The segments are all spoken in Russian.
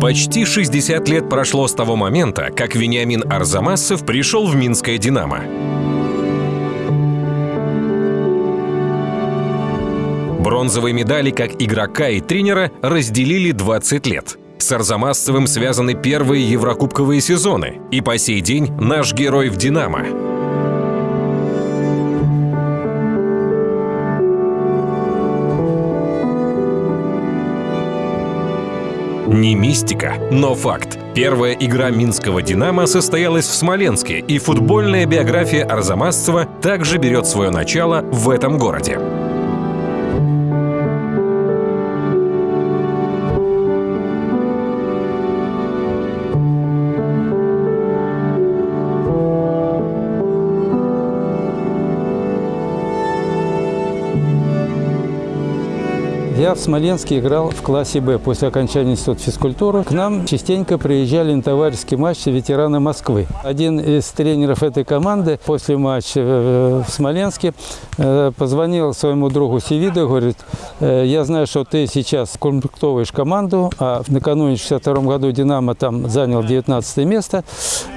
Почти 60 лет прошло с того момента, как Вениамин Арзамасов пришел в Минское «Динамо». Бронзовые медали как игрока и тренера разделили 20 лет. С Арзамасцевым связаны первые еврокубковые сезоны, и по сей день наш герой в «Динамо». Не мистика, но факт. Первая игра минского «Динамо» состоялась в Смоленске, и футбольная биография Арзамасцева также берет свое начало в этом городе. Я в Смоленске играл в классе «Б» после окончания института физкультуры. К нам частенько приезжали на товарищеские матчи ветераны Москвы. Один из тренеров этой команды после матча в Смоленске э, позвонил своему другу Севиду и говорит, «Э, я знаю, что ты сейчас комплектовываешь команду, а накануне в 62 году «Динамо» там занял 19 место.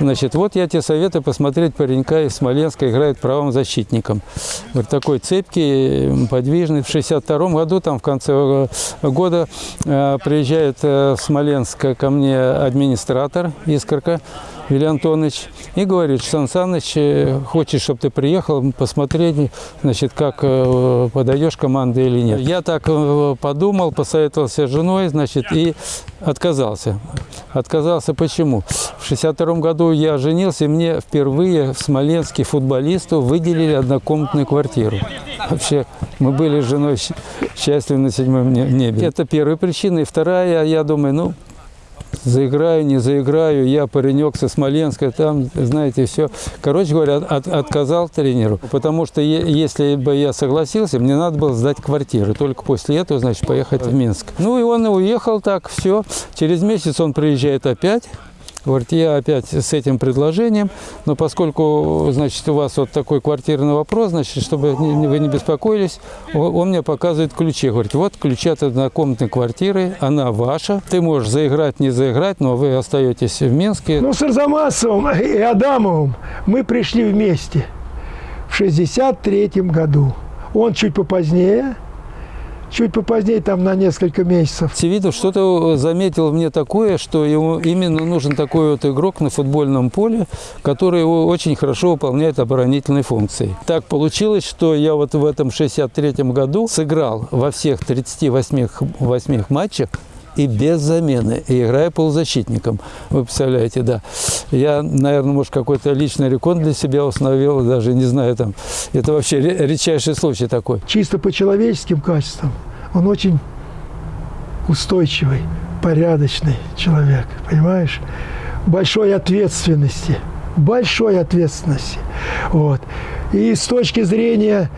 Значит, вот я тебе советую посмотреть паренька из Смоленска, играет правым защитником. Говорит, такой цепкий, подвижный. В 62 году там в конце года э, приезжает э, в Смоленск ко мне администратор Искорка Илья Антонович и говорит, Сан Саныч, э, хочешь, чтобы ты приехал посмотреть, значит, как подаешь команды или нет. Я так подумал, посоветовался с женой, значит, и отказался. Отказался почему? В 62 году я женился, и мне впервые в Смоленске футболисту выделили однокомнатную квартиру. Вообще, мы были с женой счастливы на седьмом небе. Это первая причина. И вторая, я думаю, ну, заиграю, не заиграю, я паренек со Смоленска, там, знаете, все. Короче говоря, от, отказал тренеру, потому что если бы я согласился, мне надо было сдать квартиру. Только после этого, значит, поехать в Минск. Ну и он уехал так, все. Через месяц он приезжает опять. Говорит, я опять с этим предложением, но поскольку, значит, у вас вот такой квартирный вопрос, значит, чтобы вы не беспокоились, он мне показывает ключи. Говорит, вот ключи от однокомнатной квартиры, она ваша. Ты можешь заиграть, не заиграть, но вы остаетесь в Минске. Ну, с Арзамасовым и Адамовым мы пришли вместе в 63 году. Он чуть попозднее, чуть попозднее, там на несколько месяцев. Севидов что-то заметил мне такое, что ему именно нужен такой вот игрок на футбольном поле, который очень хорошо выполняет оборонительные функции. Так получилось, что я вот в этом 63-м году сыграл во всех 38 8 матчах и без замены, и играя полузащитником. Вы представляете, да. Я, наверное, может, какой-то личный рекорд для себя установил, даже не знаю, там, это вообще редчайший случай такой. Чисто по человеческим качествам он очень устойчивый, порядочный человек, понимаешь? Большой ответственности, большой ответственности. Вот. И с точки зрения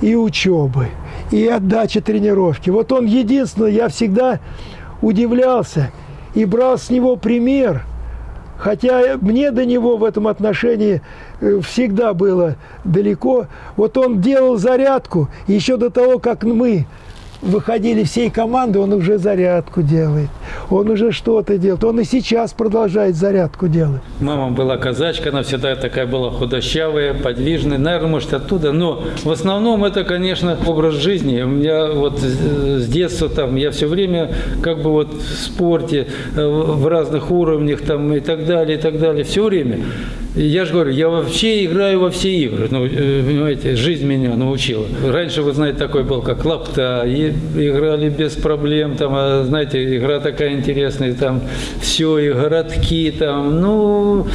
и учебы, и отдачи тренировки. Вот он единственное, я всегда удивлялся и брал с него пример, хотя мне до него в этом отношении э, всегда было далеко. Вот он делал зарядку еще до того, как мы выходили всей команды, он уже зарядку делает, он уже что-то делает, он и сейчас продолжает зарядку делать. Мама была казачка, она всегда такая была худощавая, подвижная, наверное, может оттуда, но в основном это, конечно, образ жизни. У меня вот с детства там, я все время как бы вот в спорте, э, в разных уровнях там и так далее, и так далее, все время. Я же говорю, я вообще играю во все игры. Ну, э, понимаете, жизнь меня научила. Раньше, вы знаете, такой был, как лапта, и играли без проблем, там, а, знаете, игра такая интересная, там, все, и городки, там, ну,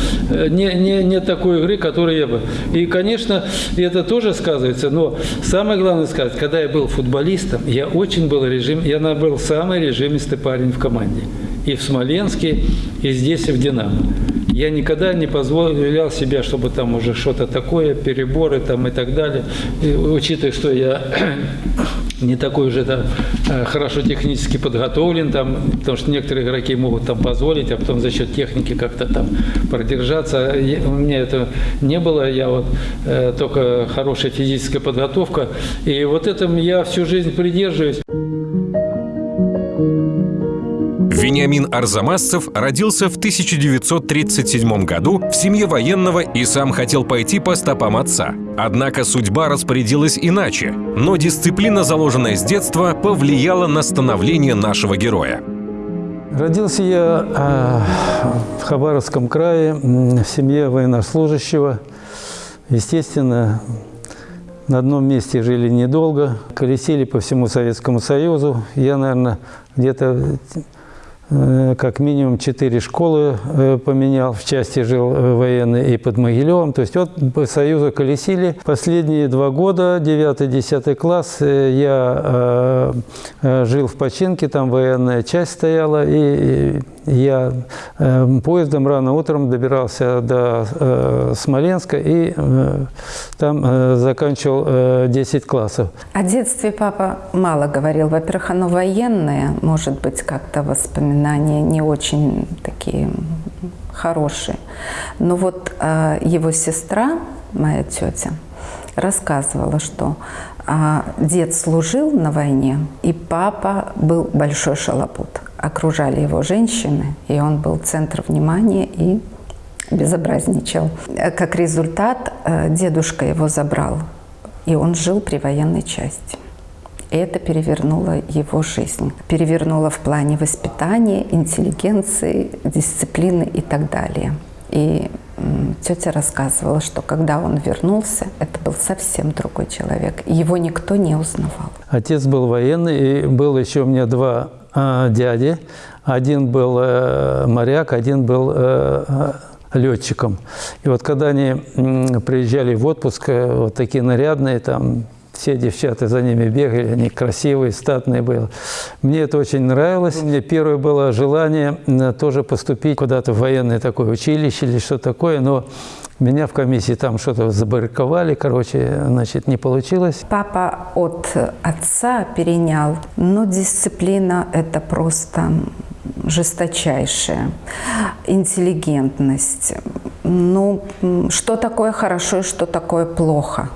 не, не, не такой игры, которую я бы... И, конечно, это тоже сказывается, но самое главное сказать, когда я был футболистом, я очень был режим, я был самый режимистый парень в команде. И в Смоленске, и здесь, и в «Динамо». Я никогда не позволял себе, чтобы там уже что-то такое, переборы там и так далее. И, учитывая, что я не такой уже там, э, хорошо технически подготовлен, там, потому что некоторые игроки могут там позволить, а потом за счет техники как-то там продержаться. У меня это не было, я вот э, только хорошая физическая подготовка. И вот этим я всю жизнь придерживаюсь. Вениамин Арзамасцев родился в 1937 году в семье военного и сам хотел пойти по стопам отца. Однако судьба распорядилась иначе, но дисциплина, заложенная с детства, повлияла на становление нашего героя. Родился я э, в Хабаровском крае, в семье военнослужащего. Естественно, на одном месте жили недолго, колесили по всему Советскому Союзу. Я, наверное, где-то как минимум четыре школы э, поменял. В части жил э, военный и под Могилевым. То есть вот по Союзу колесили. Последние два года, 9-10 класс, я жил в починке, там военная часть стояла, и я э, поездом рано утром добирался до э, Смоленска и э, там э, заканчивал э, 10 классов. О детстве папа мало говорил. Во-первых, оно военное, может быть, как-то воспоминания не очень такие хорошие. Но вот э, его сестра, моя тетя, рассказывала, что а, дед служил на войне, и папа был большой шалопут окружали его женщины, и он был центр внимания и безобразничал. Как результат, э, дедушка его забрал, и он жил при военной части. Это перевернуло его жизнь. Перевернуло в плане воспитания, интеллигенции, дисциплины и так далее. И тетя рассказывала, что когда он вернулся, это был совсем другой человек. Его никто не узнавал. Отец был военный, и было еще у меня два э, дяди. Один был э, моряк, один был э, летчиком. И вот когда они приезжали в отпуск, э, вот такие нарядные, там все девчата за ними бегали, они красивые, статные были. Мне это очень нравилось. У меня первое было желание тоже поступить куда-то в военное такое училище или что такое, но меня в комиссии там что-то забарриковали, короче, значит, не получилось. Папа от отца перенял, но дисциплина – это просто жесточайшая. Интеллигентность. Ну, что такое хорошо и что такое плохо?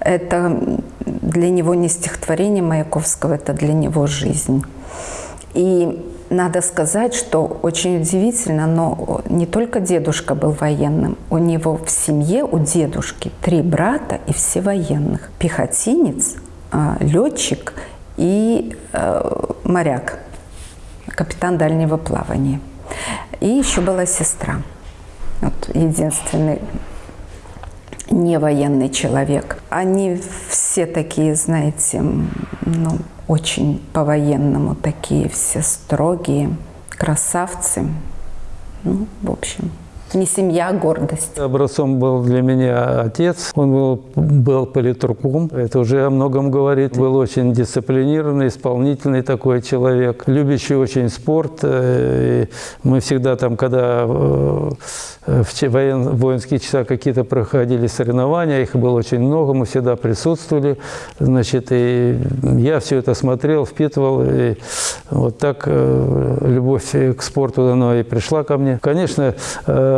Это для него не стихотворение Маяковского, это для него жизнь. И надо сказать, что очень удивительно, но не только дедушка был военным. У него в семье, у дедушки, три брата и все военных. Пехотинец, а, летчик и э, моряк, капитан дальнего плавания. И еще была сестра. Вот единственный не военный человек. Они все такие, знаете, ну, очень по-военному такие все строгие, красавцы. Ну, в общем, не семья, а гордость. Образцом был для меня отец. Он был, был политруком. Это уже о многом говорит. Был очень дисциплинированный, исполнительный такой человек. Любящий очень спорт. Э, и мы всегда там, когда э, в воен, воинские часа какие-то проходили соревнования, их было очень много, мы всегда присутствовали. Значит, и я все это смотрел, впитывал. И вот так э, любовь к спорту оно и пришла ко мне. Конечно,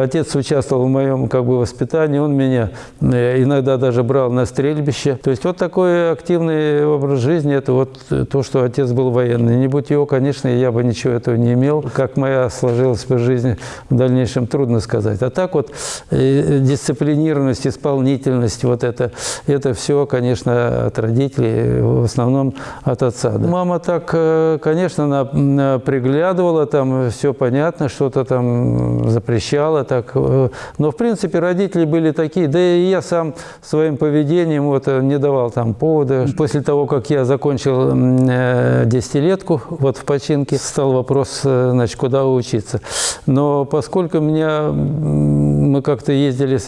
отец участвовал в моем как бы, воспитании, он меня э, иногда даже брал на стрельбище. То есть вот такой активный образ жизни, это вот то, что отец был военный. Не будь его, конечно, я бы ничего этого не имел. Как моя сложилась бы жизнь в дальнейшем, трудно сказать. А так вот э, дисциплинированность, исполнительность, вот это, это все, конечно, от родителей, в основном от отца. Да. Мама так, э, конечно, она приглядывала, там все понятно, что-то там запрещала, так. Э, но, в принципе, родители были такие, да и я сам своим поведением вот, э, не давал там повода. После того, как я закончил э, десятилетку вот в починке, стал вопрос, значит, куда учиться. Но поскольку меня, мы как-то ездили,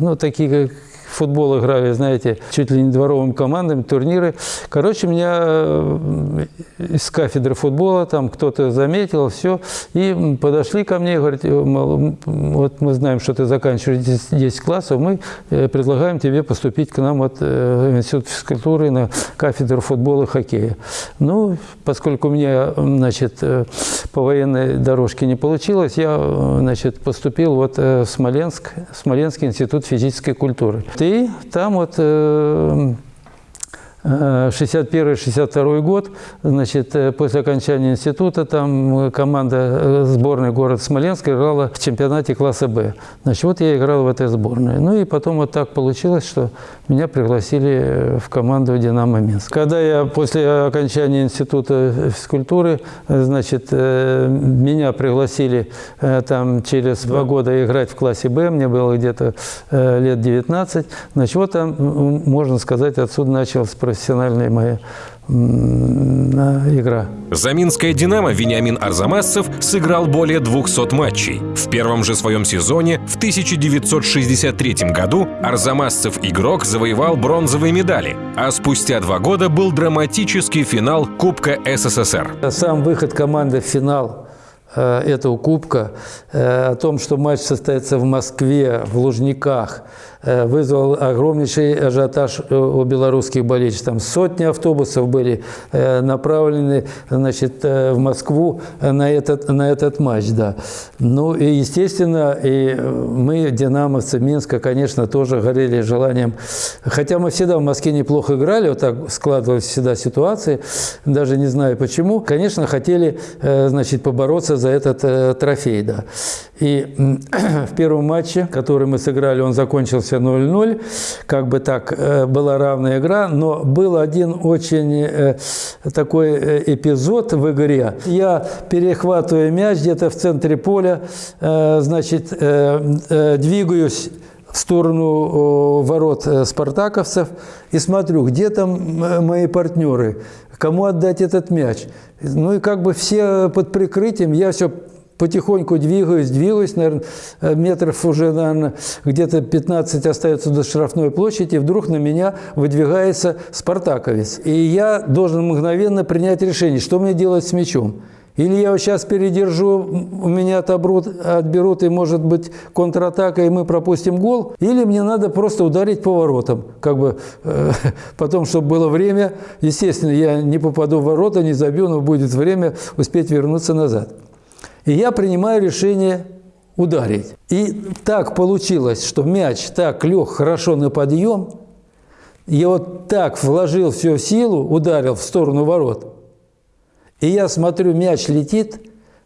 ну, такие в футбол играли, знаете, чуть ли не дворовыми командами, турниры. Короче, меня э, из кафедры футбола там кто-то заметил, все, и подошли ко мне и говорят, мол, вот мы знаем, что ты заканчиваешь 10 классов, мы э, предлагаем тебе поступить к нам вот, в институт физкультуры на кафедру футбола и хоккея. Ну, поскольку у меня, значит, по военной дорожке не получилось, я, значит, поступил вот в Смоленск, Смоленский институт физической культуры. И там вот 61-62 год, значит, э, после окончания института, там команда э, сборной города Смоленска играла в чемпионате класса «Б». Значит, вот я играл в этой сборной. Ну и потом вот так получилось, что меня пригласили э, в команду «Динамо Минск». Когда я после окончания института физкультуры, значит, меня пригласили там через два года играть в классе «Б», мне было где-то лет 19, значит, вот там, можно сказать, отсюда началось профессиональная моя игра. За Минское «Динамо» Вениамин Арзамасцев сыграл более 200 матчей. В первом же своем сезоне, в 1963 году, Арзамасцев-игрок завоевал бронзовые медали, а спустя два года был драматический финал Кубка СССР. Сам выход команды в финал э, этого кубка, э, о том, что матч состоится в Москве, в Лужниках, вызвал огромнейший ажиотаж э, у белорусских болельщиков. Там сотни автобусов были э, направлены значит, в Москву на этот, на этот матч. Да. Ну и, естественно, и мы, динамовцы Минска, конечно, тоже горели желанием. Хотя мы всегда в Москве неплохо играли, вот так складывались всегда ситуации, даже не знаю почему. Конечно, хотели значит, побороться за этот трофей. Да. И в первом матче, который мы сыграли, он закончился 0-0. Как бы так, э, была равная игра, но был один очень э, такой э, эпизод в игре. Я перехватываю мяч где-то в центре поля, значит, двигаюсь в сторону ворот спартаковцев и смотрю, где там мои партнеры, кому отдать этот мяч. Ну и как бы все под прикрытием, я все потихоньку двигаюсь, двигаюсь, наверное, э, метров уже, наверное, где-то 15 остается до штрафной площади, и вдруг на меня выдвигается спартаковец. И я должен мгновенно принять решение, что мне делать с мячом. Или я его сейчас передержу, у меня отобрут, отберут, и может быть контратака, и мы пропустим гол. Или мне надо просто ударить по воротам. Как бы э, потом, чтобы было время. Естественно, я не попаду в ворота, не забью, но будет время успеть вернуться назад. И я принимаю решение ударить. И так получилось, что мяч так лег хорошо на подъем, я вот так вложил всю силу, ударил в сторону ворот. И я смотрю, мяч летит,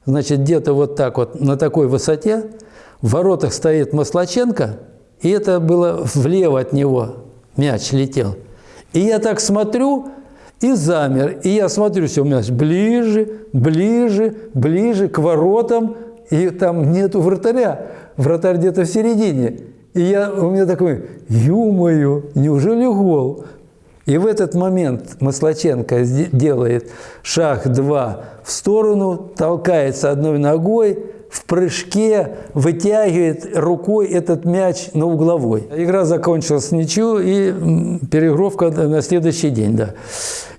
значит, где-то вот так вот на такой высоте, в воротах стоит Маслаченко, и это было влево от него мяч летел. И я так смотрю, и замер. И я смотрю, все у меня ближе, ближе, ближе к воротам, и там нету вратаря. Вратарь где-то в середине. И я, у меня такой, ё-моё, неужели гол? И в этот момент Маслаченко делает шаг два в сторону, толкается одной ногой, в прыжке вытягивает рукой этот мяч на угловой. Игра закончилась ничью и перегровка на следующий день. Да.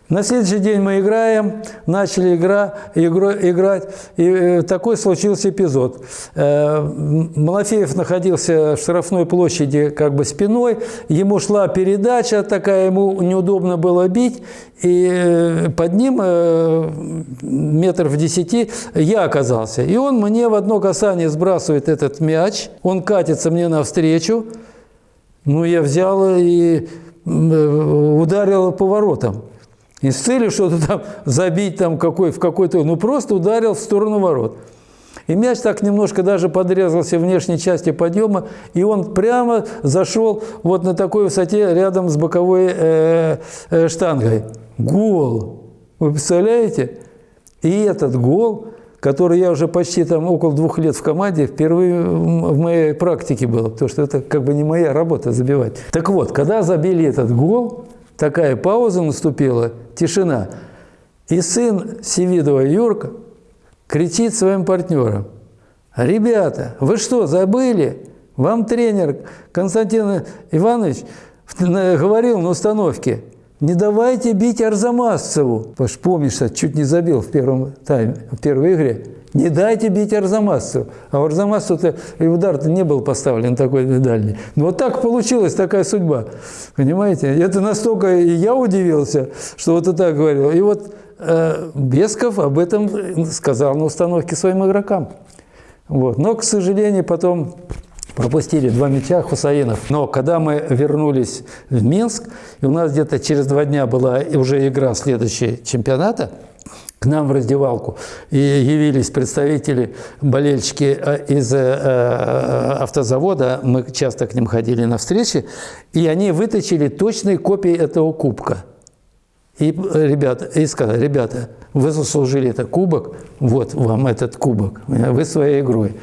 На следующий день мы играем, начали игра, игру, играть, и э, такой случился эпизод. Э, Малафеев находился в штрафной площади как бы спиной, ему шла передача такая, ему неудобно было бить, и э, под ним метр в десяти я оказался. И он мне в одно касание сбрасывает этот мяч, он катится мне навстречу, ну я взял и ударил по воротам. Не с целью что-то там забить там какой, в какой-то... Ну, просто ударил в сторону ворот. И мяч так немножко даже подрезался внешней части подъема, и он прямо зашел вот на такой высоте рядом с боковой э, э, штангой. Гол! Вы представляете? И этот гол, который я уже почти там около двух лет в команде, впервые в моей практике был, потому что это как бы не моя работа забивать. Так вот, когда забили этот гол, такая пауза наступила, тишина. И сын Севидова Юрка кричит своим партнерам, «Ребята, вы что, забыли? Вам тренер Константин Иванович говорил на установке, не давайте бить Арзамасцеву. Помнишь, чуть не забил в первом тайме, в первой игре. Не дайте бить Арзамасцеву. А Арзамасцеву-то и удар-то не был поставлен такой дальний. Но вот так получилась такая судьба. Понимаете? Это настолько и я удивился, что вот и так говорил. И вот э, Бесков об этом сказал на установке своим игрокам. Вот. Но, к сожалению, потом пропустили два мяча Хусаинов. Но когда мы вернулись в Минск, и у нас где-то через два дня была уже игра следующего чемпионата, нам в раздевалку. И явились представители, болельщики э, из э, э, автозавода, мы часто к ним ходили на встречи, и они вытащили точные копии этого кубка. И, ребята, и сказали, ребята, вы заслужили этот кубок, вот вам этот кубок, вы своей игрой.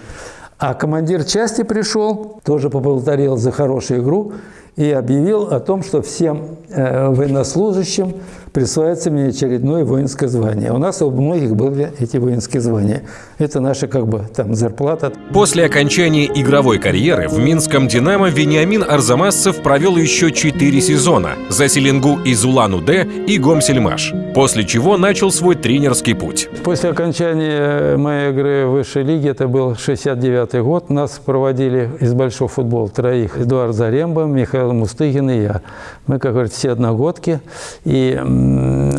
А командир части пришел, тоже поблагодарил за хорошую игру и объявил о том, что всем военнослужащим присваивается мне очередное воинское звание. У нас у многих были эти воинские звания. Это наша как бы там зарплата. После окончания игровой карьеры в Минском «Динамо» Вениамин Арзамасцев провел еще четыре сезона за Селенгу из Улан-Удэ и Гомсельмаш, после чего начал свой тренерский путь. После окончания моей игры в высшей лиге, это был 69 год, нас проводили из большого футбола троих. Эдуард Заремба, Михаил Мустыгин и я. Мы, как говорится, все одногодки. И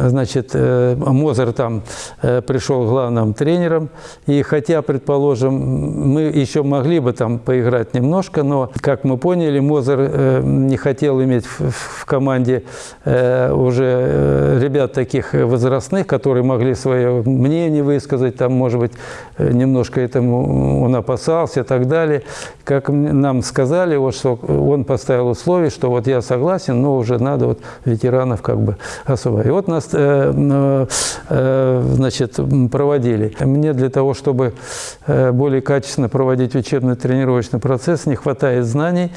значит, э, Мозер там э, пришел главным тренером, и хотя, предположим, мы еще могли бы там поиграть немножко, но, как мы поняли, Мозер э, не хотел иметь в команде уже ребят таких возрастных, которые могли свое мнение высказать, там, может быть, немножко этому он опасался и так далее. Как нам сказали, вот, что он поставил условие, что вот я согласен, но уже надо вот ветеранов как бы особо и вот нас э, э, значит, проводили. Мне для того, чтобы э, более качественно проводить учебно-тренировочный процесс, не хватает знаний,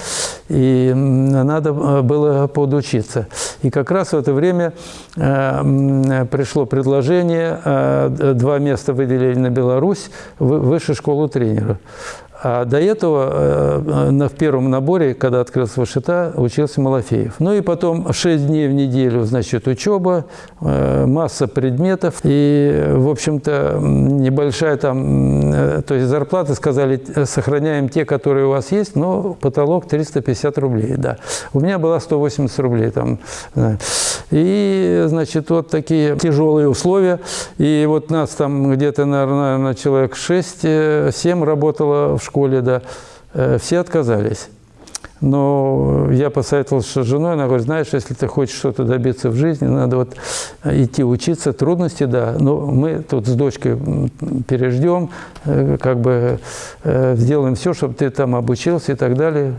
и надо было подучиться. И как раз в это время пришло предложение, два места выделили на Беларусь, высшую школу тренеров. А до этого э, на, в первом наборе, когда открылся Вашита, учился Малафеев. Ну и потом 6 дней в неделю, значит, учеба, э, масса предметов. И, в общем-то, небольшая там, э, то есть зарплаты, сказали, сохраняем те, которые у вас есть, но потолок 350 рублей, да. У меня была 180 рублей там. И, значит, вот такие тяжелые условия. И вот нас там где-то, наверное, человек 6-7 работало в школе, да, э, все отказались. Но я посоветовался с женой, она говорит, знаешь, если ты хочешь что-то добиться в жизни, надо вот идти учиться, трудности, да, но мы тут с дочкой переждем, э, как бы э, сделаем все, чтобы ты там обучился и так далее,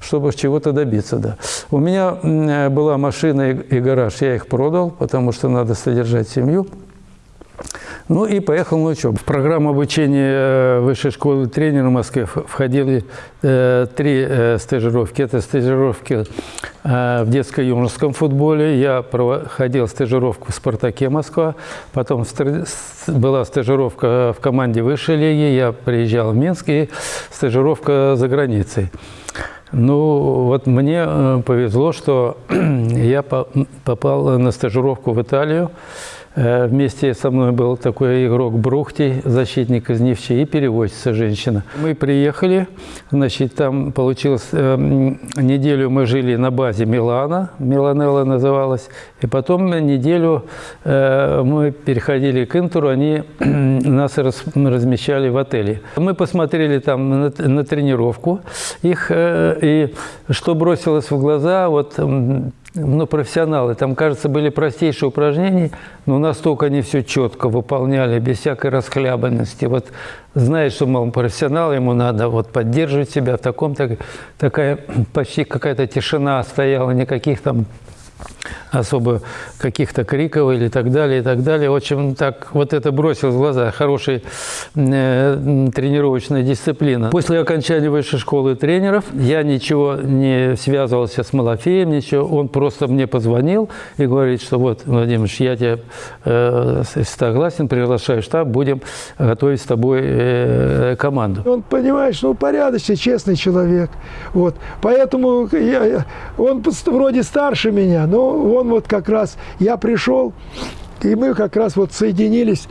чтобы чего-то добиться, да. У меня была машина и гараж, я их продал, потому что надо содержать семью. Ну и поехал на учебу. В программу обучения э, высшей школы тренера в Москве входили э, три э, стажировки. Это стажировки э, в детско-юношеском футболе. Я проходил стажировку в «Спартаке Москва». Потом была стажировка в команде высшей лиги. Я приезжал в Минск и стажировка за границей. Ну, вот мне э, повезло, что я попал на стажировку в Италию. Э, вместе со мной был такой игрок Брухтий, защитник из Невчи, и переводчица женщина. Мы приехали, значит, там получилось, э, неделю мы жили на базе Милана, Миланелла называлась, и потом неделю э, мы переходили к Интеру, они нас раз, размещали в отеле. Мы посмотрели там на, тренировку их, и что бросилось в глаза, вот ну, профессионалы. Там, кажется, были простейшие упражнения, но настолько они все четко выполняли, без всякой расхлябанности. Вот знает, что, мол, профессионал, ему надо вот поддерживать себя в таком, так, такая почти какая-то тишина стояла, никаких там особо каких-то криков или так далее, и так далее. В общем, так вот это бросилось в глаза. Хорошая э, тренировочная дисциплина. После окончания высшей школы тренеров я ничего не связывался с Малафеем, ничего. Он просто мне позвонил и говорит, что вот, Владимир, я тебе э, согласен, приглашаю в штаб, будем готовить с тобой э, команду. Он, понимаешь, ну, порядочный, честный человек. Вот. Поэтому я, он вроде старше меня, но он вот как раз, я пришел, и мы как раз вот соединились,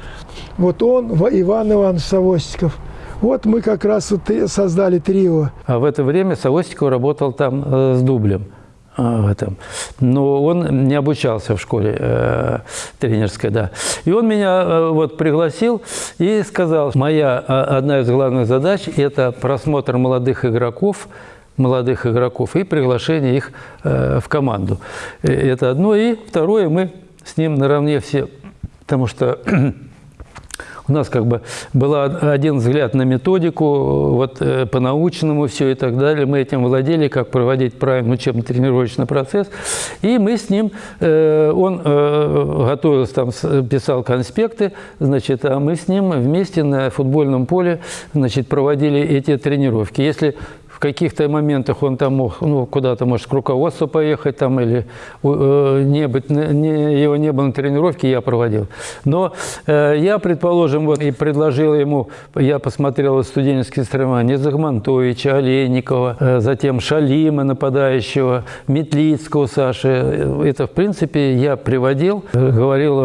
вот он, Иван Иванович Савостиков, вот мы как раз вот создали трио. А в это время Савостиков работал там э, с дублем в этом. Но он не обучался в школе э, тренерской, да. И он меня э, вот пригласил и сказал, моя э, одна из главных задач – это просмотр молодых игроков, молодых игроков и приглашение их э, в команду. Э, это одно. И второе, мы с ним наравне все, потому что у нас как бы был один взгляд на методику, вот э, по-научному все и так далее. Мы этим владели, как проводить правильный учебно-тренировочный процесс. И мы с ним, он готовился, там, писал конспекты, значит, а мы с ним вместе на футбольном поле, значит, проводили эти тренировки. Если в каких-то моментах он там мог ну, куда-то, может, к руководству поехать там или э, не быть, не, его не было на тренировке, я проводил. Но э, я, предположим, вот и предложил ему, я посмотрел студенческие соревнования Загмантовича, Олейникова, э, затем Шалима нападающего, Метлицкого Саши. Это, в принципе, я приводил, говорил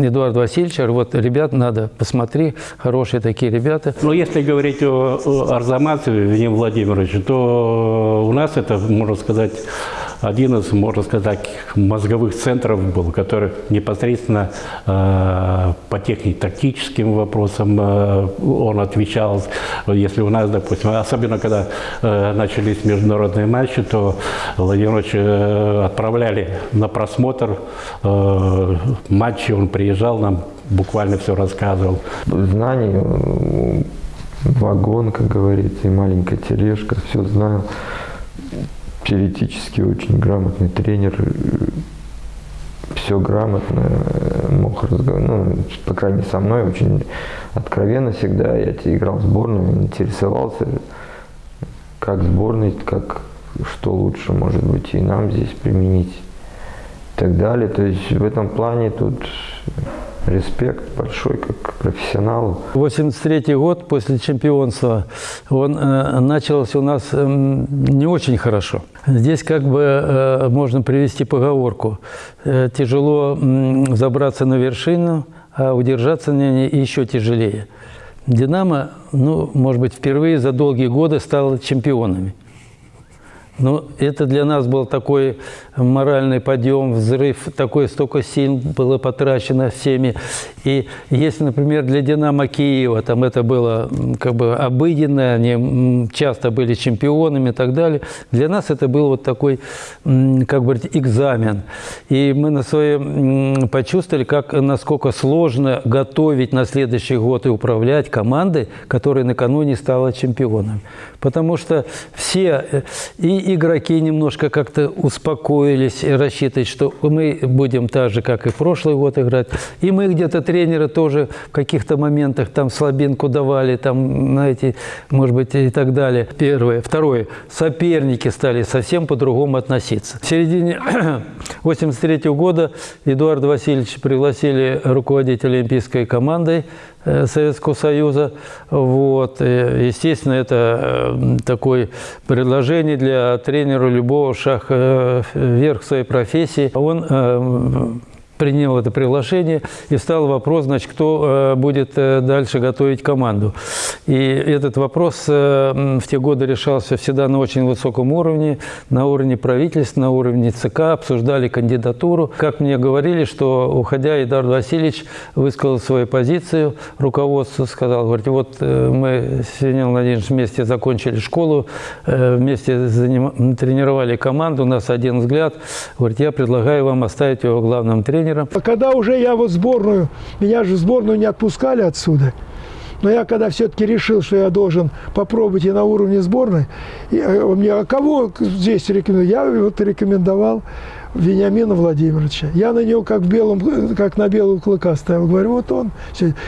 э, Эдуард Васильевич, вот, ребят, надо, посмотри, хорошие такие ребята. Но если говорить о, о Арзамасове, Владимир Владимирович, Владимирович, то у нас это, можно сказать, один из, можно сказать, мозговых центров был, который непосредственно э, по технико-тактическим вопросам э, он отвечал. Если у нас, допустим, особенно когда э, начались международные матчи, то Владимир э, отправляли на просмотр э, матчи, он приезжал, нам буквально все рассказывал. Знаний вагон, как говорится, и маленькая тележка, все знаю. Теоретически очень грамотный тренер, все грамотно, мог разговаривать, ну, по крайней мере, со мной очень откровенно всегда. Я играл в сборную, интересовался, как сборной, как, что лучше, может быть, и нам здесь применить и так далее. То есть в этом плане тут респект большой как профессионалу. 83 год после чемпионства, он э, начался у нас э, не очень хорошо. Здесь как бы э, можно привести поговорку. Э, тяжело э, забраться на вершину, а удержаться на ней еще тяжелее. «Динамо», ну, может быть, впервые за долгие годы стало чемпионами. Но это для нас был такой моральный подъем, взрыв, такой столько сил было потрачено всеми. И если, например, для «Динамо» Киева там это было как бы обыденно, они часто были чемпионами и так далее, для нас это был вот такой, как бы экзамен. И мы на своем почувствовали, как, насколько сложно готовить на следующий год и управлять командой, которая накануне стала чемпионом. Потому что все э, и игроки немножко как-то успокоились и рассчитывать, что мы будем так же, как и прошлый год играть. И мы где-то тренеры тоже в каких-то моментах там слабинку давали, там, знаете, может быть, и так далее. Первое. Второе. Соперники стали совсем по-другому относиться. В середине 83 -го года Эдуарда Васильевича пригласили руководить олимпийской командой Э, Советского Союза. Вот. И, естественно, это э, такое предложение для тренера любого шаг э, вверх своей профессии. Он принял это приглашение, и встал вопрос, значит, кто э, будет э, дальше готовить команду. И этот вопрос э, в те годы решался всегда на очень высоком уровне, на уровне правительства, на уровне ЦК, обсуждали кандидатуру. Как мне говорили, что, уходя, Эдуард Васильевич высказал свою позицию, руководство сказал, говорит, вот мы с Вениамином Владимировичем вместе закончили школу, вместе тренировали команду, у нас один взгляд, говорит, я предлагаю вам оставить его главным тренером, тренером. А когда уже я вот сборную, меня же в сборную не отпускали отсюда, но я когда все-таки решил, что я должен попробовать и на уровне сборной, и, э, мне, а кого здесь рекомендую? Я вот рекомендовал Вениамина Владимировича. Я на него как, белым, как на белого клыка ставил. Говорю, вот он.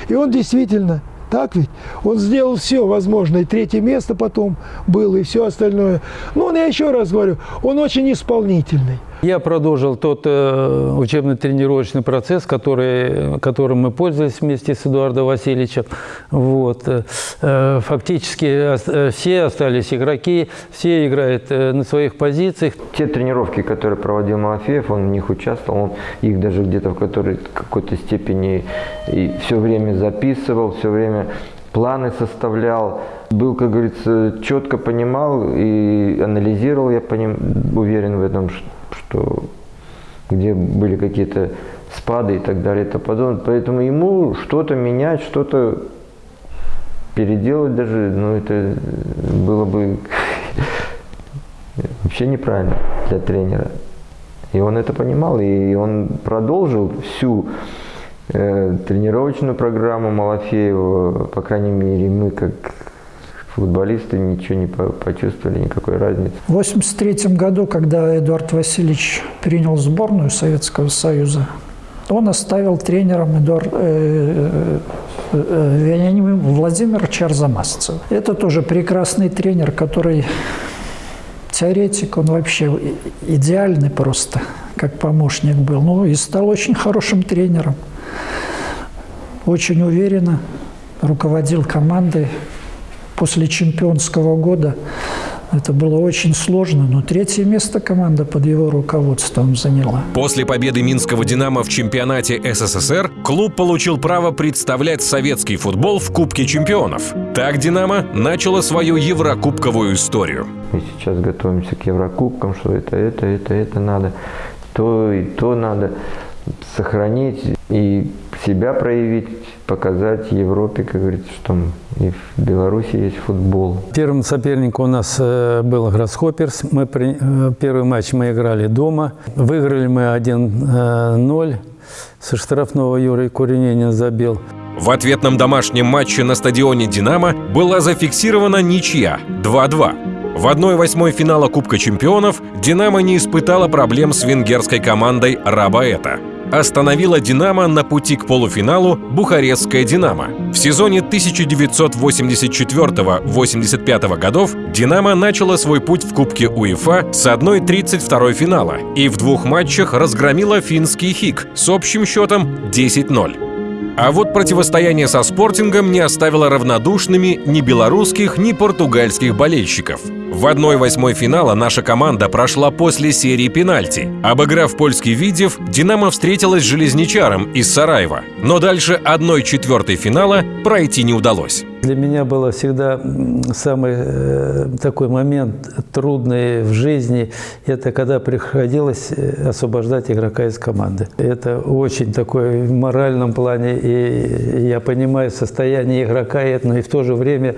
И он действительно так ведь? Он сделал все возможное. И третье место потом было, и все остальное. Но я еще раз говорю, он очень исполнительный. Я продолжил тот э, учебно-тренировочный процесс, который, которым мы пользовались вместе с Эдуардом Васильевичем. Вот. Э, фактически э, все остались игроки, все играют э, на своих позициях. Те тренировки, которые проводил Малафеев, он в них участвовал, он их даже где-то в какой-то степени и все время записывал, все время планы составлял, был, как говорится, четко понимал и анализировал, я по ним уверен в этом, что где были какие-то спады и так далее и тому подобное. Поэтому ему что-то менять, что-то переделать даже, ну это было бы вообще неправильно для тренера. И он это понимал, и он продолжил всю э, тренировочную программу Малафеева, по крайней мере, мы как футболисты ничего не почувствовали, никакой разницы. В 1983 году, когда Эдуард Васильевич принял сборную Советского Союза, он оставил тренером Эдуард, э, э, э, Владимира Чарзамасцева. Это тоже прекрасный тренер, который теоретик, он вообще идеальный просто, как помощник был. Ну и стал очень хорошим тренером. Очень уверенно руководил командой, после чемпионского года это было очень сложно, но третье место команда под его руководством заняла. После победы Минского «Динамо» в чемпионате СССР клуб получил право представлять советский футбол в Кубке чемпионов. Так «Динамо» начало свою еврокубковую историю. Мы сейчас готовимся к еврокубкам, что это, это, это, это надо, то и то надо сохранить и себя проявить, показать Европе, как говорится, что и в Беларуси есть футбол. Первым соперником у нас э, был Гроссхопперс. Мы при... Э, первый матч мы играли дома. Выиграли мы 1-0. Со штрафного Юрий Курененин забил. В ответном домашнем матче на стадионе «Динамо» была зафиксирована ничья 2-2. В 1-8 финала Кубка чемпионов «Динамо» не испытала проблем с венгерской командой «Рабаэта» остановила «Динамо» на пути к полуфиналу Бухарестская «Динамо». В сезоне 1984-85 годов «Динамо» начала свой путь в Кубке УЕФА с 1-32 финала и в двух матчах разгромила финский «Хик» с общим счетом 10-0. А вот противостояние со «Спортингом» не оставило равнодушными ни белорусских, ни португальских болельщиков. В 1-8 финала наша команда прошла после серии пенальти. Обыграв польский Видев, «Динамо» встретилась с «Железничаром» из Сараева. Но дальше 1-4 финала пройти не удалось. Для меня было всегда самый э, такой момент трудный в жизни, это когда приходилось э, освобождать игрока из команды. Это очень такой в моральном плане, и я понимаю состояние игрока, но и в то же время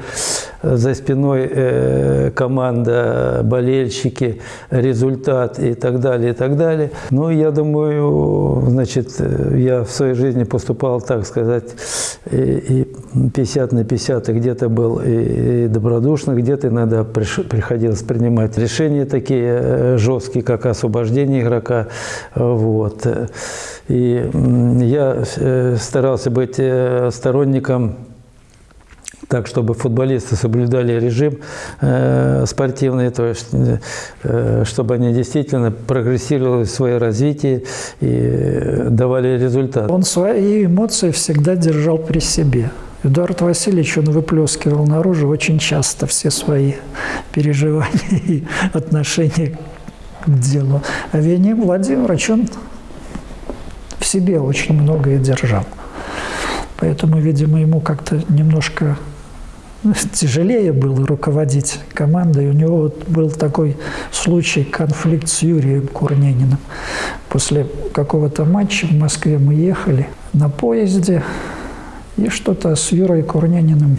за спиной э, команда, болельщики, результат и так далее, и так далее. Ну, я думаю, значит, я в своей жизни поступал, так сказать, и 50 на 50 50 где-то был и, и добродушно, где-то иногда приходилось принимать решения такие э, жесткие, как освобождение игрока. Вот. И я э, старался быть сторонником так, чтобы футболисты соблюдали режим э, спортивный, то есть, э, чтобы они действительно прогрессировали в своем развитии и давали результат. Он свои эмоции всегда держал при себе. Эдуард Васильевич, он выплескивал наружу очень часто все свои переживания и отношения к делу. А Вениамин Владимирович, он в себе очень многое держал. Поэтому, видимо, ему как-то немножко тяжелее было руководить командой. У него вот был такой случай, конфликт с Юрием Курнениным. После какого-то матча в Москве мы ехали на поезде, и что-то с Юрой Курняниным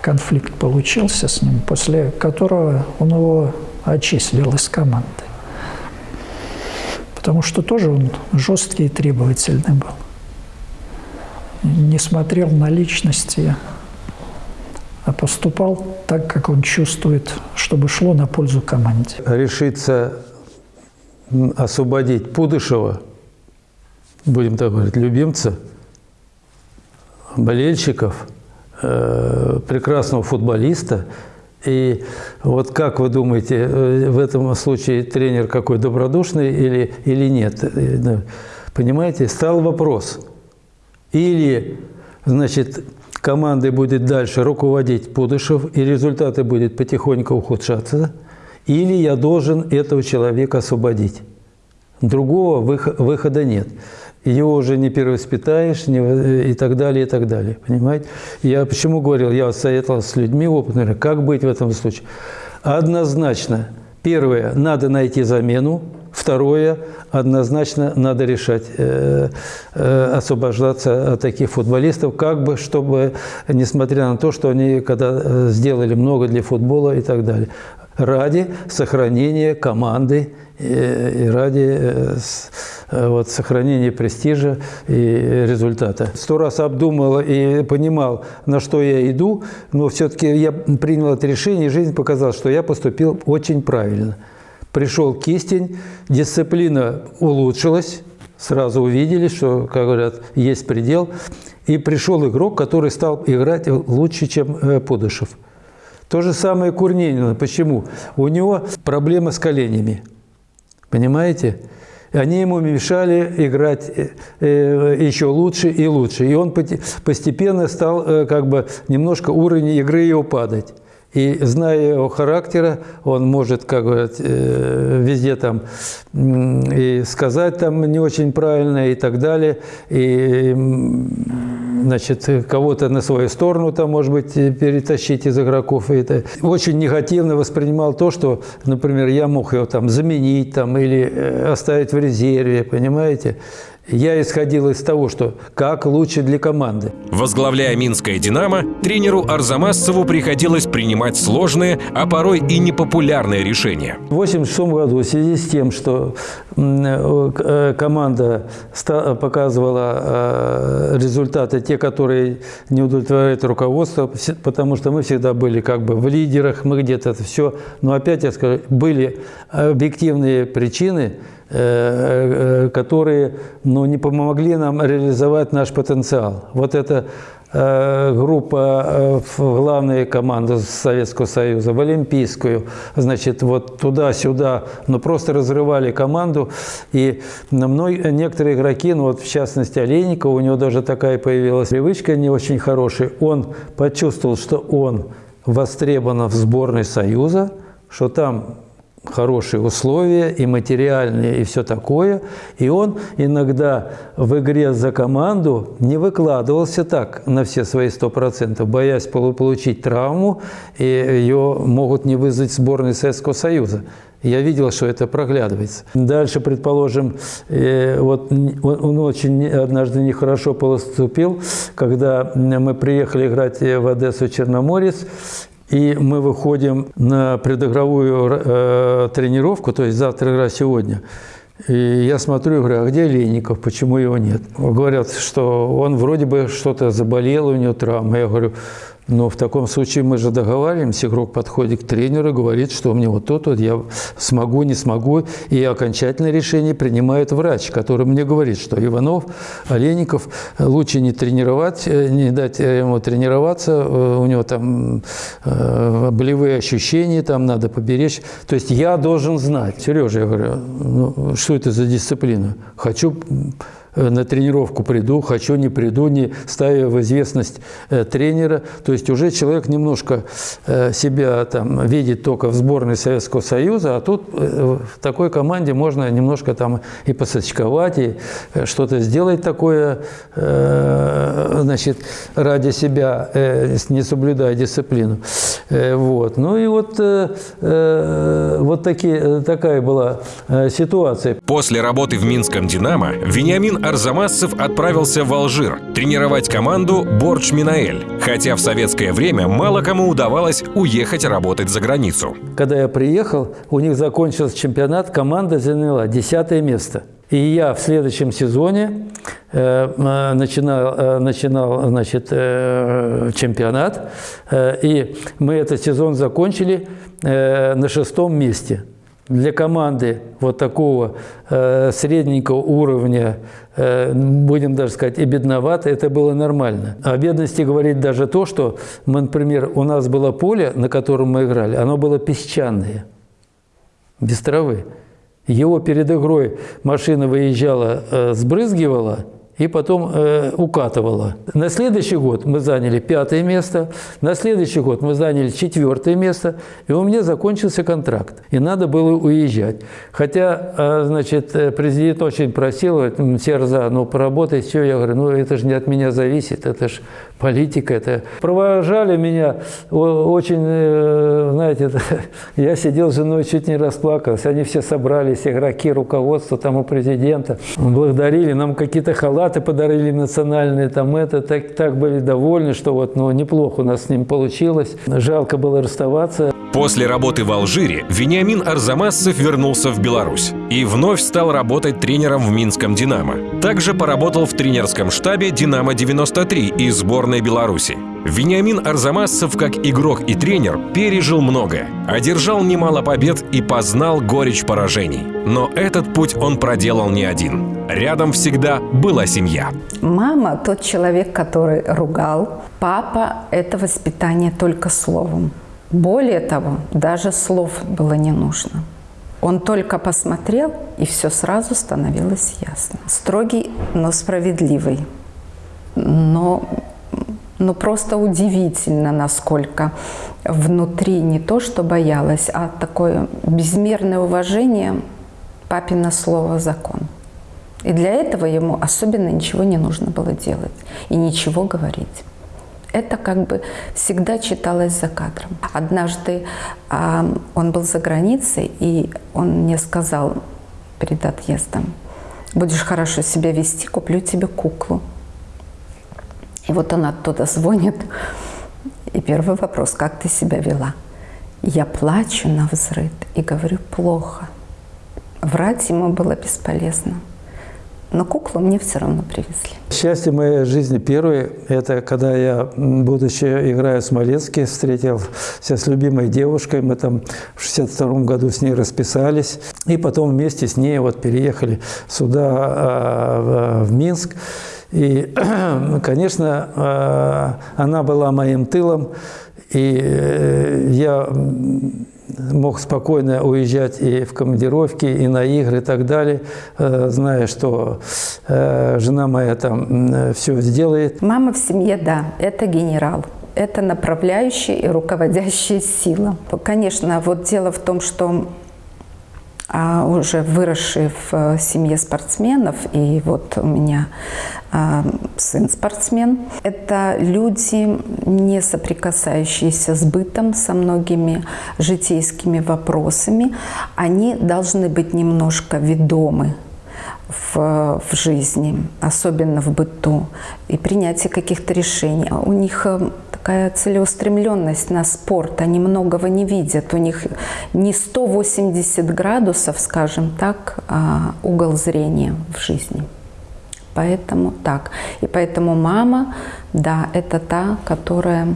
конфликт получился с ним, после которого он его отчислил из команды. Потому что тоже он жесткий и требовательный был. Не смотрел на личности, а поступал так, как он чувствует, чтобы шло на пользу команде. Решиться освободить Пудышева, будем так говорить, любимца, болельщиков, э, прекрасного футболиста. И вот как вы думаете, э, в этом случае тренер какой добродушный или, или нет? Э, понимаете, стал вопрос. Или, значит, командой будет дальше руководить Пудышев, и результаты будут потихоньку ухудшаться, или я должен этого человека освободить. Другого выхода нет. Его уже не перевоспитаешь не, и так далее, и так далее. Понимаете? Я почему говорил, я советовал с людьми опытными, как быть в этом случае. Однозначно, первое, надо найти замену, Второе, однозначно надо решать, э, э, освобождаться от таких футболистов, как бы, чтобы, несмотря на то, что они когда э, сделали много для футбола и так далее, ради сохранения команды и ради вот, сохранения престижа и результата. Сто раз обдумал и понимал, на что я иду, но все-таки я принял это решение, и жизнь показала, что я поступил очень правильно – Пришел кистень, дисциплина улучшилась, сразу увидели, что, как говорят, есть предел. И пришел игрок, который стал играть лучше, чем э, Пудышев. То же самое Курнинина. Почему? У него проблемы с коленями. Понимаете? Они ему мешали играть э, э, еще лучше и лучше. И он постепенно стал как бы немножко уровень игры его падать. И зная его характера, он может, как говорят, э, везде там и сказать там не очень правильно и так далее, и значит, кого-то на свою сторону там, может быть, перетащить из игроков. И это очень негативно воспринимал то, что, например, я мог его там заменить там, или э, оставить в резерве, понимаете? Я исходил из того, что как лучше для команды. Возглавляя Минское «Динамо», тренеру Арзамасцеву приходилось принимать сложные, а порой и непопулярные решения. В 1986 году в связи с тем, что э, команда показывала э, результаты, те, которые не удовлетворяют руководство, потому что мы всегда были как бы в лидерах, мы где-то все. Но опять я скажу, были объективные причины, Э, э, которые ну, не помогли нам реализовать наш потенциал. Вот эта э, группа в главные команды Советского Союза, в Олимпийскую, значит, вот туда-сюда, но ну, просто разрывали команду. И мной, некоторые игроки, ну вот в частности Олейников, у него даже такая появилась привычка не очень хорошая, он почувствовал, что он востребован в сборной Союза, что там хорошие условия и материальные, и все такое. И он иногда в игре за команду не выкладывался так на все свои сто процентов, боясь получить травму, и ее могут не вызвать сборной Советского Союза. Я видел, что это проглядывается. Дальше, предположим, э, вот он очень однажды нехорошо поступил, когда мы приехали играть в Одессу Черноморец, и мы выходим на предыгровую э, тренировку, то есть завтра игра сегодня. И я смотрю говорю, а где Леников, почему его нет? Говорят, что он вроде бы что-то заболел, у него травма. Я говорю, но в таком случае мы же договариваемся, игрок подходит к тренеру и говорит, что мне вот тут вот я смогу, не смогу. И окончательное решение принимает врач, который мне говорит, что Иванов, Олеников лучше не тренировать, э, не дать ему тренироваться, э, у него там э, болевые ощущения, там надо поберечь. То есть я должен знать. Сережа, я говорю, ну, что это за дисциплина? Хочу на тренировку приду, хочу, не приду, не ставя в известность э, тренера. То есть уже человек немножко э, себя там видит только в сборной Советского Союза, а тут в такой команде можно немножко там и посочковать, и что-то сделать такое, значит, ради себя, не соблюдая дисциплину. Вот. Ну и вот, вот такие, такая была ситуация. После работы в Минском «Динамо» Вениамин Арзамасцев отправился в Алжир тренировать команду «Бордж Минаэль», хотя в советское время мало кому удавалось уехать работать за границу. Когда я приехал, у них закончился чемпионат, команда заняла десятое место. И я в следующем сезоне э, э начинал, э, начинал значит, э, чемпионат, э, и мы этот сезон закончили э, на шестом месте. Для команды вот такого э, средненького уровня, э, будем даже сказать, и бедновато, это было нормально. О бедности говорит даже то, что, мы, например, у нас было поле, на котором мы играли, оно было песчаное, без травы. Его перед игрой машина выезжала, э, сбрызгивала – и потом э, укатывала. На следующий год мы заняли пятое место, на следующий год мы заняли четвертое место, и у меня закончился контракт, и надо было уезжать. Хотя, э, значит, э, президент очень просил, Серза, ну поработай, все, я говорю, ну это же не от меня зависит, это же политика. Это... Провожали меня очень, э, знаете, я сидел с женой, чуть не расплакался, они все собрались, игроки, руководство там у президента, благодарили, нам какие-то халаты подарили национальные, там это, так, так были довольны, что вот, ну, неплохо у нас с ним получилось. Жалко было расставаться. После работы в Алжире Вениамин Арзамасцев вернулся в Беларусь и вновь стал работать тренером в Минском «Динамо». Также поработал в тренерском штабе «Динамо-93» и сборной Беларуси. Вениамин Арзамасцев, как игрок и тренер, пережил многое, одержал немало побед и познал горечь поражений. Но этот путь он проделал не один. Рядом всегда была семья. Мама – тот человек, который ругал. Папа – это воспитание только словом. Более того, даже слов было не нужно. Он только посмотрел, и все сразу становилось ясно. Строгий, но справедливый. Но ну, просто удивительно, насколько внутри не то, что боялась, а такое безмерное уважение папина слово «закон». И для этого ему особенно ничего не нужно было делать и ничего говорить. Это как бы всегда читалось за кадром. Однажды э, он был за границей, и он мне сказал перед отъездом, будешь хорошо себя вести, куплю тебе куклу. И вот он оттуда звонит, и первый вопрос, как ты себя вела? Я плачу на взрыв и говорю, плохо. Врать ему было бесполезно. Но куклу мне все равно привезли. Счастье моей жизни первое, это когда я, будучи играя в Смоленске, встретился с любимой девушкой. Мы там в 62 году с ней расписались. И потом вместе с ней вот переехали сюда, а, в Минск. И, конечно, а, она была моим тылом. И э, я мог спокойно уезжать и в командировки, и на игры и так далее, э, зная, что э, жена моя там все сделает. Мама в семье, да, это генерал. Это направляющая и руководящая сила. Конечно, вот дело в том, что а уже выросшие в э, семье спортсменов, и вот у меня а, сын спортсмен. Это люди, не соприкасающиеся с бытом, со многими житейскими вопросами. Они должны быть немножко ведомы в, в жизни, особенно в быту, и принятие каких-то решений. У них э, такая целеустремленность на спорт, они многого не видят, у них не 180 градусов, скажем так, а угол зрения в жизни. Поэтому так. И поэтому мама, да, это та, которая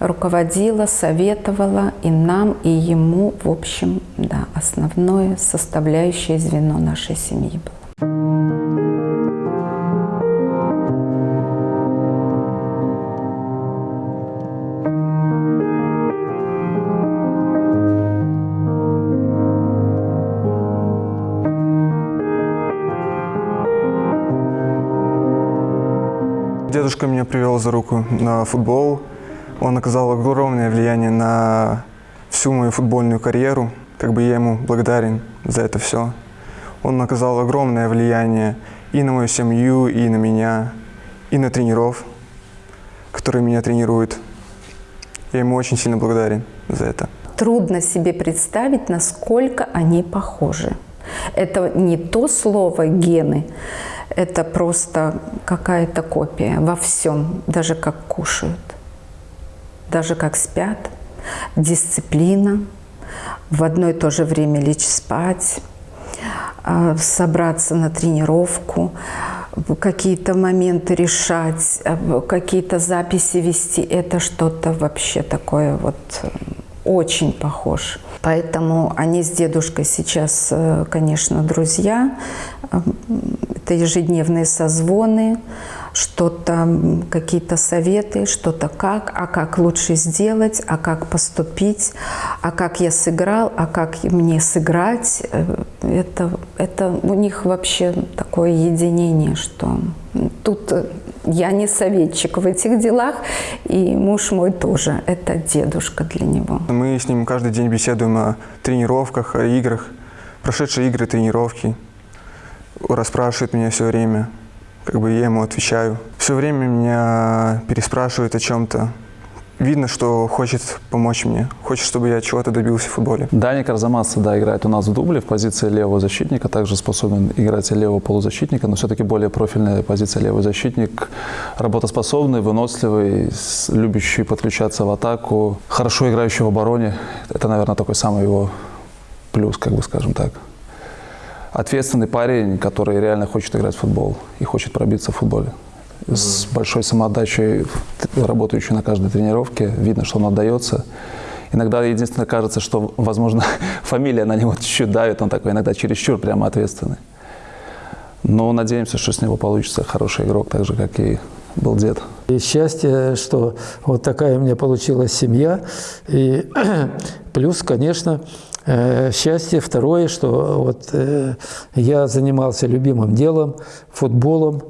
руководила, советовала и нам, и ему, в общем, да, основное составляющее звено нашей семьи было. Дедушка меня привел за руку на футбол. Он оказал огромное влияние на всю мою футбольную карьеру. Как бы я ему благодарен за это все. Он оказал огромное влияние и на мою семью, и на меня, и на тренеров, которые меня тренируют. Я ему очень сильно благодарен за это. Трудно себе представить, насколько они похожи. Это не то слово «гены», это просто какая-то копия во всем, даже как кушают, даже как спят, дисциплина, в одно и то же время лечь спать, а, собраться на тренировку, какие-то моменты решать, а, какие-то записи вести. Это что-то вообще такое вот очень похож. Поэтому они с дедушкой сейчас, э, конечно, друзья. Э, Это ежедневные созвоны, что-то, какие-то советы, что-то как, а как лучше сделать, а как поступить, а как я сыграл, а как мне сыграть. Э, Это, это у них вообще такое единение, что тут э, я не советчик в этих делах, и муж мой тоже. Это дедушка для него. Мы с ним каждый день беседуем о тренировках, о играх, прошедшие игры, тренировки. Расспрашивает меня все время, как бы я ему отвечаю. Все время меня переспрашивает о чем-то. Видно, что хочет помочь мне, хочет, чтобы я чего-то добился в футболе. Даник Арзамас, да, играет у нас в дубле в позиции левого защитника, также способен играть и левого полузащитника, но все-таки более профильная позиция левый защитник, работоспособный, выносливый, любящий подключаться в атаку, хорошо играющий в обороне. Это, наверное, такой самый его плюс, как бы скажем так. Ответственный парень, который реально хочет играть в футбол и хочет пробиться в футболе. С большой самоотдачей, работающий на каждой тренировке, видно, что он отдается. Иногда единственное кажется, что, возможно, фамилия на него чуть-чуть давит, он такой иногда чересчур прямо ответственный. Но надеемся, что с него получится хороший игрок, так же, как и был дед. И счастье, что вот такая у меня получилась семья. И плюс, конечно, э, счастье второе, что вот э, я занимался любимым делом, футболом,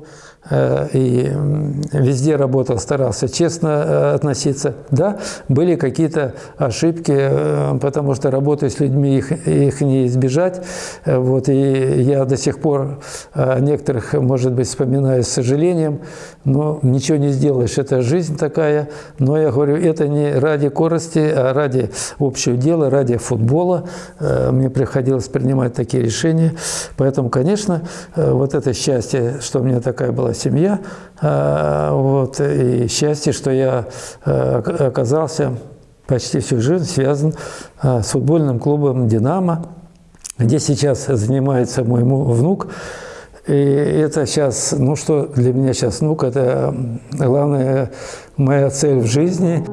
и м, везде работал, старался честно э, относиться. Да, были какие-то ошибки, э, потому что работая с людьми, их, их не избежать. Э, Вот, и я до сих пор некоторых, может быть, вспоминаю с сожалением, но ничего не сделаешь, это жизнь такая. Но я говорю, это не ради корости, а ради общего дела, ради футбола. Э, Мне приходилось принимать такие решения. Поэтому, конечно, э, вот это счастье, что у меня такая была семья, э, вот, и счастье, что я э, ока- оказался почти всю жизнь связан э, с футбольным клубом «Динамо», где сейчас занимается мой внук. И это сейчас, ну что для меня сейчас внук, это главная моя цель в жизни.